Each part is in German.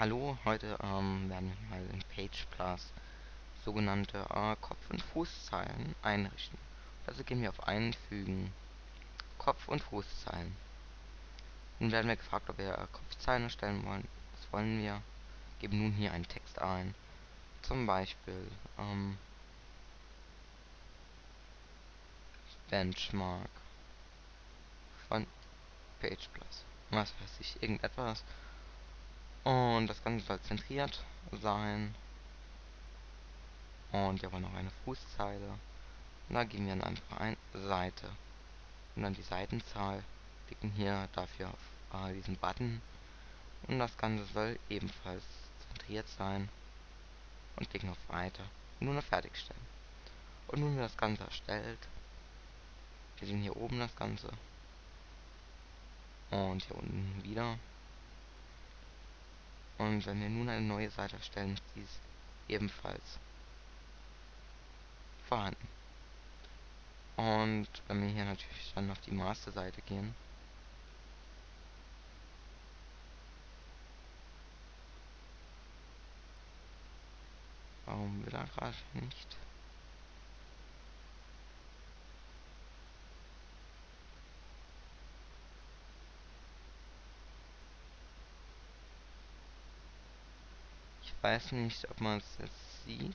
Hallo, heute ähm, werden wir mal in Page Plus sogenannte äh, Kopf- und Fußzeilen einrichten. Also gehen wir auf Einfügen, Kopf- und Fußzeilen. Nun werden wir gefragt, ob wir äh, Kopfzeilen erstellen wollen. Das wollen wir. Geben nun hier einen Text ein. Zum Beispiel ähm, Benchmark von Page Plus. Was weiß ich, irgendetwas. Und das Ganze soll zentriert sein. Und wir wollen noch eine Fußzeile. Und da geben wir dann einfach ein Seite. Und dann die Seitenzahl. Klicken hier dafür auf äh, diesen Button. Und das Ganze soll ebenfalls zentriert sein. Und klicken auf Weiter. Und nun auf Fertigstellen. Und nun wird das Ganze erstellt. Wir sehen hier oben das Ganze. Und hier unten wieder. Und wenn wir nun eine neue Seite erstellen, ist dies ebenfalls vorhanden. Und wenn wir hier natürlich dann auf die Masterseite gehen, warum will er gerade nicht? Weiß nicht, ob man es jetzt sieht.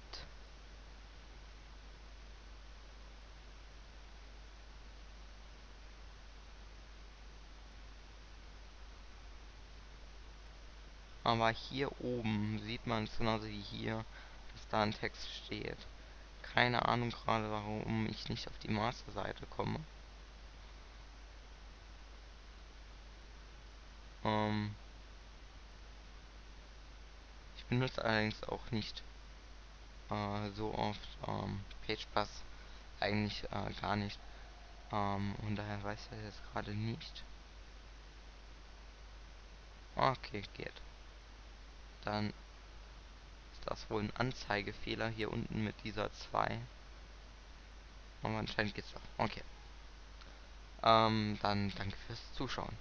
Aber hier oben sieht man es genauso wie hier, dass da ein Text steht. Keine Ahnung gerade, warum ich nicht auf die Masterseite komme. Ähm ich benutze allerdings auch nicht äh, so oft ähm, PagePlus eigentlich äh, gar nicht. Ähm, und daher weiß ich jetzt gerade nicht. Okay, geht. Dann ist das wohl ein Anzeigefehler hier unten mit dieser 2. Aber anscheinend geht's doch. Okay. Ähm, dann danke fürs Zuschauen.